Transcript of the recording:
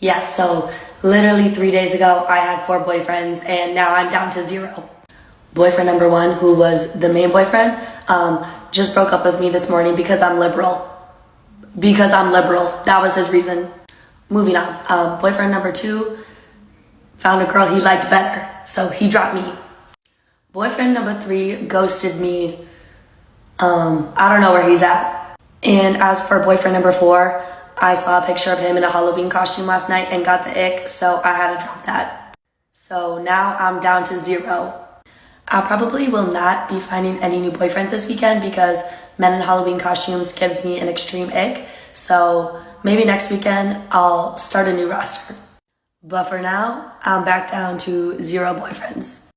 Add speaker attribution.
Speaker 1: Yes, so literally three days ago, I had four boyfriends, and now I'm down to zero. Boyfriend number one, who was the main boyfriend, um, just broke up with me this morning because I'm liberal. Because I'm liberal. That was his reason. Moving on. Um, boyfriend number two found a girl he liked better, so he dropped me. Boyfriend number three ghosted me. Um, I don't know where he's at. And as for boyfriend number four, I saw a picture of him in a Halloween costume last night and got the ick, so I had to drop that. So now I'm down to zero. I probably will not be finding any new boyfriends this weekend because men in Halloween costumes gives me an extreme ick. So maybe next weekend I'll start a new roster. But for now, I'm back down to zero boyfriends.